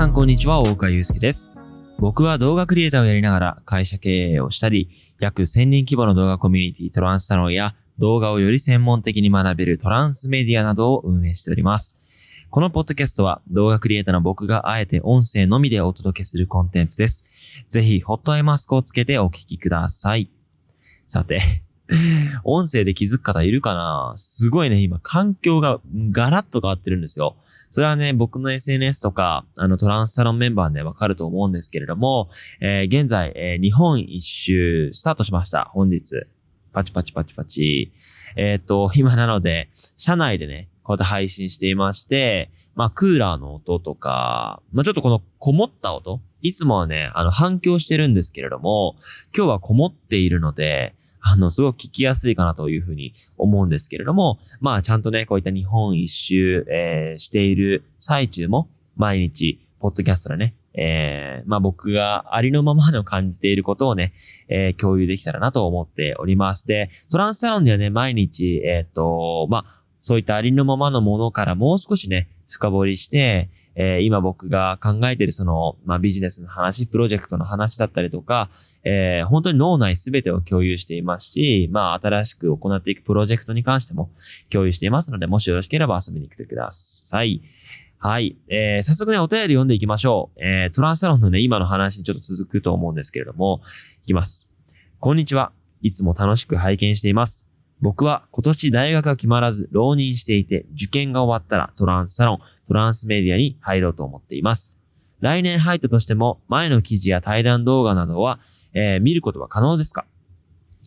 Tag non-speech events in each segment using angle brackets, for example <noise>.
さんこんにちは、大岡祐介です。僕は動画クリエイターをやりながら会社経営をしたり、約1000人規模の動画コミュニティトランスサロンや動画をより専門的に学べるトランスメディアなどを運営しております。このポッドキャストは動画クリエイターの僕があえて音声のみでお届けするコンテンツです。ぜひ、ホットアイマスクをつけてお聞きください。さて、音声で気づく方いるかな？すごいね、今環境がガラッと変わってるんですよ。それはね、僕の SNS とか、あの、トランスサロンメンバーでわかると思うんですけれども、えー現在、えー日本一周スタートしました。本日。パチパチパチパチ。えっ、と、今なので、車内でね、こうやって配信していまして、まあ、クーラーの音とか、まあ、ちょっとこのこもった音いつもはね、あの、反響してるんですけれども、今日はこもっているので、あの、すごく聞きやすいかなというふうに思うんですけれども、まあ、ちゃんとね、こういった日本一周、えーしている最中も、毎日、ポッドキャストでね、えーまあ僕がありのままの感じていることをね、えー共有できたらなと思っております。で、トランスサロンではね、毎日、えっ、と、まあ、そういったありのままのものからもう少しね、深掘りして、えー今僕が考えてるその、まあ、ビジネスの話、プロジェクトの話だったりとか、えー本当に脳内すべてを共有していますし、まあ、新しく行っていくプロジェクトに関しても共有していますので、もしよろしければ遊びに来てください。はい。えー早速ね、お便り読んでいきましょう。えートランスサロンのね、今の話にちょっと続くと思うんですけれども、いきます。こんにちは。いつも楽しく拝見しています。僕は今年大学が決まらず浪人していて、受験が終わったらトランスサロン、トランスメディアに入ろうと思っています。来年入ったとしても、前の記事や対談動画などは、えー見ることは可能ですか？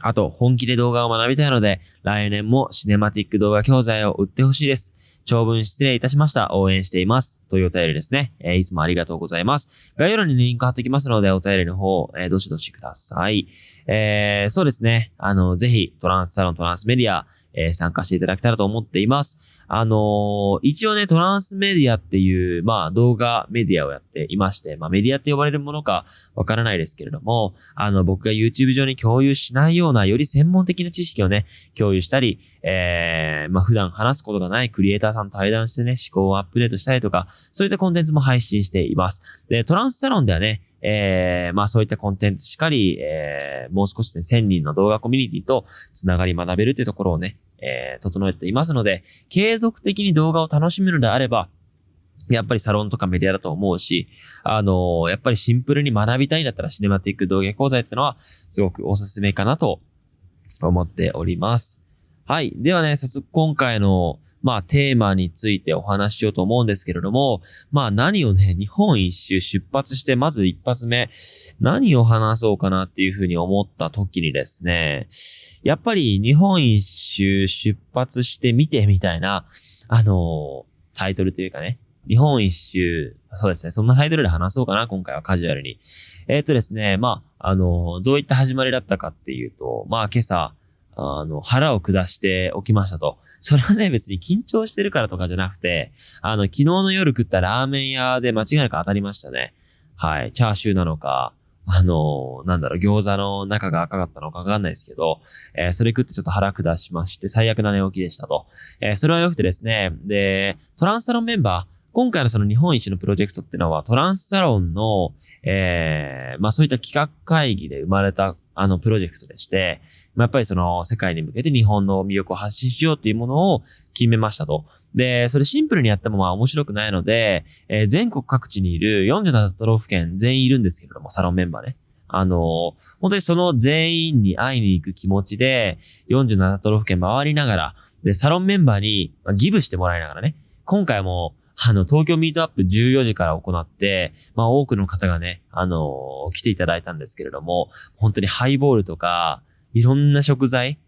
あと、本気で動画を学びたいので、来年もシネマティック動画教材を売ってほしいです。長文失礼いたしました。応援しています。というお便りですね。えーいつもありがとうございます。概要欄にリンク貼っておきますので、お便りの方、えーどしどしください。えーそうですね。あの、ぜひ、トランスサロン、トランスメディア、え参加していただけたらと思っています。あのー一応ね、トランスメディアっていう、まあ、動画メディアをやっていまして、まあ、メディアって呼ばれるものかわからないですけれども、あの、僕が YouTube 上に共有しないような、より専門的な知識をね、共有したり、えー、まあ、普段話すことがないクリエイターさんと対談してね、思考をアップデートしたりとか、そういったコンテンツも配信しています。で、トランスサロンではね、えー、まあそういったコンテンツしかり、えー、もう少しね、1000人の動画コミュニティとつながり学べるっていうところをね、えー、整えていますので、継続的に動画を楽しむのであれば、やっぱりサロンとかメディアだと思うし、あのーやっぱりシンプルに学びたいんだったらシネマティック動画講座ってのはすごくおすすめかなと思っております。はい。ではね、早速今回の、まあテーマについてお話ししようと思うんですけれども、まあ何をね、日本一周出発して、まず一発目、何を話そうかなっていうふうに思った時にですね、やっぱり日本一周出発してみてみたいな、あのタイトルというかね、日本一周、そうですね、そんなタイトルで話そうかな、今回はカジュアルに。えっ、とですね、まあ、あのどういった始まりだったかっていうと、まあ今朝、あの、腹を下して起きましたと。それはね、別に緊張してるからとかじゃなくて、あの、昨日の夜食ったラーメン屋で間違いなく当たりましたね。はい。チャーシューなのか、あのなんだろう、餃子の中が赤かったのかわかんないですけど、えーそれ食ってちょっと腹下しまして、最悪な寝起きでしたと。えーそれは良くてですね、で、トランスサロンメンバー、今回のその日本一のプロジェクトってのはトランスサロンの、えーまあそういった企画会議で生まれたあのプロジェクトでして、まやっぱりその世界に向けて日本の魅力を発信しようっていうものを決めましたと。で、それシンプルにやってもまあ面白くないので、えー全国各地にいる47都道府県全員いるんですけれども、サロンメンバーね。あの本当にその全員に会いに行く気持ちで、47都道府県回りながら、で、サロンメンバーにギブしてもらいながらね、今回も、あの、東京ミートアップ14時から行って、まあ多くの方がね、あの来ていただいたんですけれども、本当にハイボールとか、いろんな食材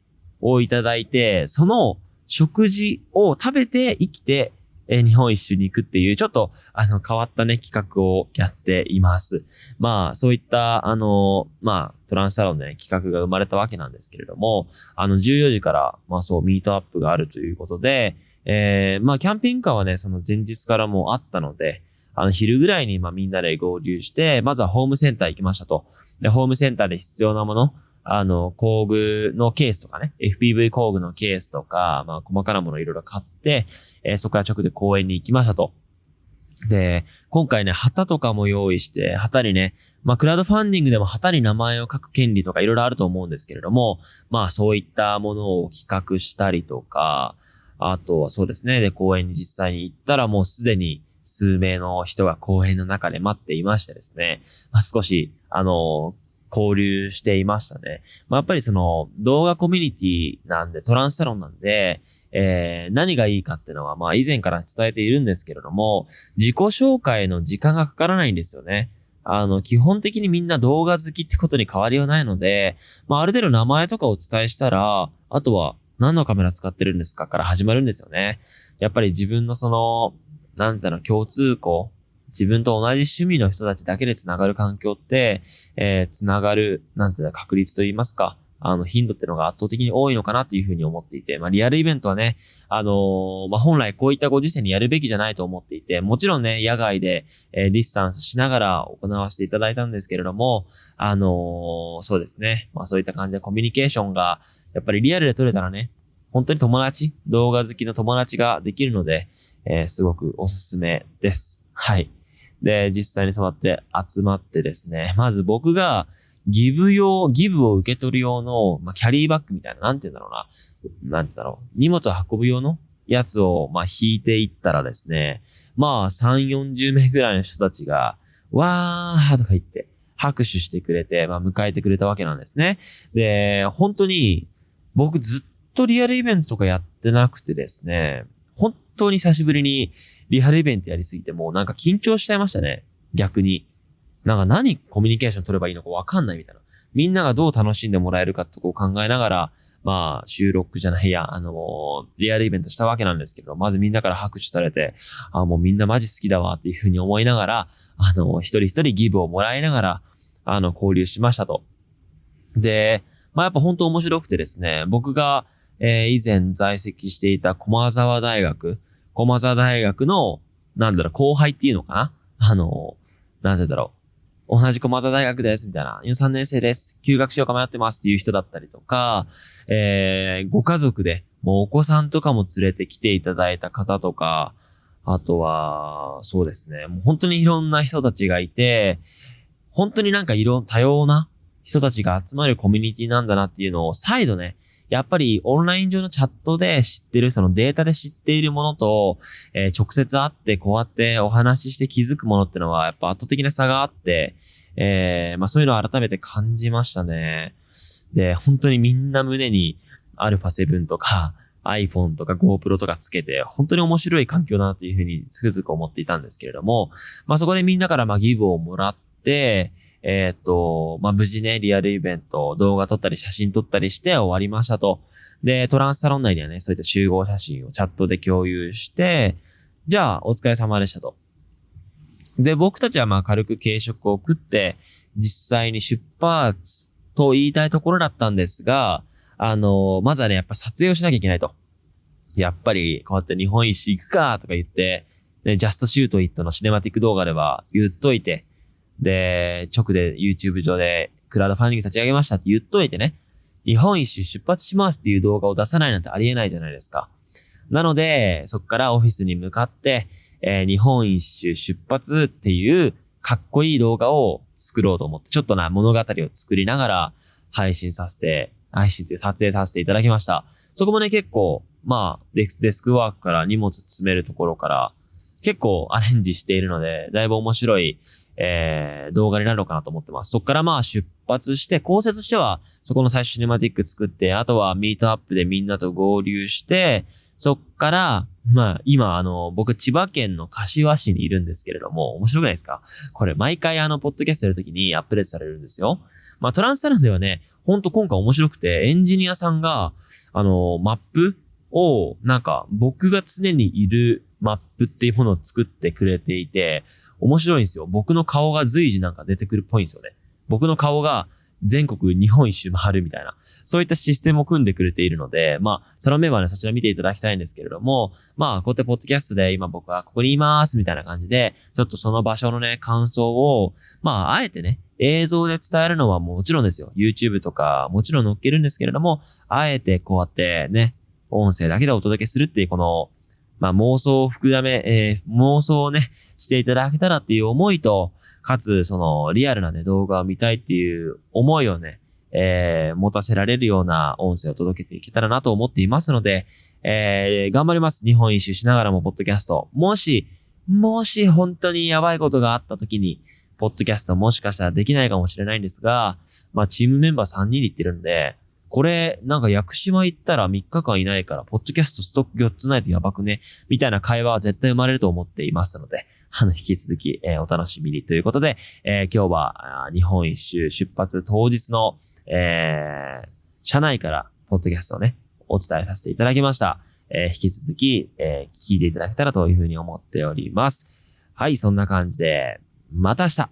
をいただいて、その食事を食べて生きて、え日本一周に行くっていう、ちょっと、あの、変わったね、企画をやっています。まあ、そういった、あの、まあ、トランスサロンでね、企画が生まれたわけなんですけれども、あの、14時から、まあそう、ミートアップがあるということで、えー、まあ、キャンピングカーはね、その前日からもうあったので、あの、昼ぐらいに、まあ、みんなで合流して、まずはホームセンター行きましたと。で、ホームセンターで必要なもの、あの、工具のケースとかね、FPV 工具のケースとか、まあ、細かなものいろいろ買って、えーそこから直で公園に行きましたと。で、今回ね、旗とかも用意して、旗にね、まあ、クラウドファンディングでも旗に名前を書く権利とかいろいろあると思うんですけれども、まあ、そういったものを企画したりとか、あとはそうですね、で、公園に実際に行ったらもうすでに数名の人が公園の中で待っていましてですね、まあ、少し、あの、交流していましたね。まあ、やっぱりその動画コミュニティなんで、トランスサロンなんで、えー、何がいいかっていうのは、まあ以前から伝えているんですけれども、自己紹介の時間がかからないんですよね。あの、基本的にみんな動画好きってことに変わりはないので、まあある程度名前とかをお伝えしたら、あとは何のカメラ使ってるんですかから始まるんですよね。やっぱり自分のその、なんだろう、共通項、自分と同じ趣味の人たちだけで繋がる環境って、えー、繋がる、なんていうの、確率と言いますか、あの、頻度ってのが圧倒的に多いのかなっていうふうに思っていて、まあ、リアルイベントはね、あのー、まあ、本来こういったご時世にやるべきじゃないと思っていて、もちろんね、野外で、えー、ディスタンスしながら行わせていただいたんですけれども、あのー、そうですね、まあ、そういった感じでコミュニケーションが、やっぱりリアルで取れたらね、本当に友達、動画好きの友達ができるので、えー、すごくおすすめです。はい。で、実際にそうやって集まってですね、まず僕がギブ用、ギブを受け取る用の、まあ、キャリーバッグみたいな、なんて言うんだろうな。なんてだろう。荷物を運ぶ用のやつを、まあ、引いていったらですね、まあ、3、40名ぐらいの人たちが、わーとか言って、拍手してくれて、まあ、迎えてくれたわけなんですね。で、本当に、僕ずっとリアルイベントとかやってなくてですね、本当に久しぶりにリアルイベントやりすぎてもうなんか緊張しちゃいましたね。逆に。なんか何コミュニケーション取ればいいのかわかんないみたいな。みんながどう楽しんでもらえるかってこう考えながら、まあ、収録じゃないや、あのー、リアルイベントしたわけなんですけど、まずみんなから拍手されて、あ、もうみんなマジ好きだわっていうふうに思いながら、あのー、一人一人ギブをもらいながら、あの、交流しましたと。で、まあやっぱ本当面白くてですね、僕が、えー、以前在籍していた駒沢大学、駒沢大学の、なんだろう、後輩っていうのかな？あの、なんてだろう。同じ駒沢大学です、みたいな。今3年生です。休学しようか迷ってますっていう人だったりとか、えー、ご家族で、もうお子さんとかも連れてきていただいた方とか、あとは、そうですね。もう本当にいろんな人たちがいて、本当になんかいろ、多様な人たちが集まるコミュニティなんだなっていうのを再度ね、やっぱりオンライン上のチャットで知ってる、そのデータで知っているものと、えー、直接会ってこうやってお話しして気づくものってのはやっぱ圧倒的な差があって、えー、まあそういうのを改めて感じましたね。で、本当にみんな胸に α7 とか <laughs> iPhone とか GoPro とかつけて、本当に面白い環境だなというふうにつくづく思っていたんですけれども、まあそこでみんなからまあギブをもらって、えっ、と、まあ、無事ね、リアルイベント、動画撮ったり写真撮ったりして終わりましたと。で、トランスサロン内にはね、そういった集合写真をチャットで共有して、じゃあ、お疲れ様でしたと。で、僕たちはまあ軽く軽食を食って、実際に出発と言いたいところだったんですが、あのー、まずはね、やっぱ撮影をしなきゃいけないと。やっぱり、こうやって日本一周行くかとか言って、ね、 Just Shoot It のシネマティック動画では言っといて、で、直で YouTube 上でクラウドファンディング立ち上げましたって言っといてね、日本一周出発しますっていう動画を出さないなんてありえないじゃないですか。なので、そこからオフィスに向かって、えー、日本一周出発っていうかっこいい動画を作ろうと思って、ちょっとな物語を作りながら配信させて、配信という撮影させていただきました。そこもね、結構、まあデス、デスクワークから荷物詰めるところから、結構アレンジしているので、だいぶ面白い、えー、動画になるのかなと思ってます。そこからまあ出発して、構成としては、そこの最初シネマティック作って、あとはミートアップでみんなと合流して、そっから、まあ、今、あの、僕、千葉県の柏市にいるんですけれども、面白くないですか？これ、毎回あの、ポッドキャストやるときにアップデートされるんですよ。まあ、トランスサロンではね、ほんと今回面白くて、エンジニアさんが、あの、マップを、なんか、僕が常にいるマップっていうものを作ってくれていて、面白いんですよ。僕の顔が随時なんか出てくるっぽいんですよね。僕の顔が全国日本一周回るみたいな、そういったシステムを組んでくれているので、まあ、そのメンバーね、そちら見ていただきたいんですけれども、まあ、こうやってポッドキャストで今僕はここにいますみたいな感じで、ちょっとその場所のね、感想を、まあ、あえてね、映像で伝えるのはもちろんですよ。YouTube とかもちろん載っけるんですけれども、あえてこうやってね、音声だけでお届けするっていうこのまあ、妄想を含め、えー、妄想をね、していただけたらっていう思いと、かつ、その、リアルなね、動画を見たいっていう思いをね、えー、持たせられるような音声を届けていけたらなと思っていますので、えー、頑張ります。日本一周しながらも、ポッドキャスト。もし、もし本当にやばいことがあった時に、ポッドキャストもしかしたらできないかもしれないんですが、まあ、チームメンバー3人で行ってるんで、これ、なんか屋久島行ったら3日間いないから、ポッドキャストストック4つないとやばくね？みたいな会話は絶対生まれると思っていますので、あの、引き続き、えー、お楽しみにということで、えー、今日は、日本一周出発当日の、えー、車内から、ポッドキャストをね、お伝えさせていただきました。えー、引き続き、えー、聞いていただけたらというふうに思っております。はい、そんな感じで、また明日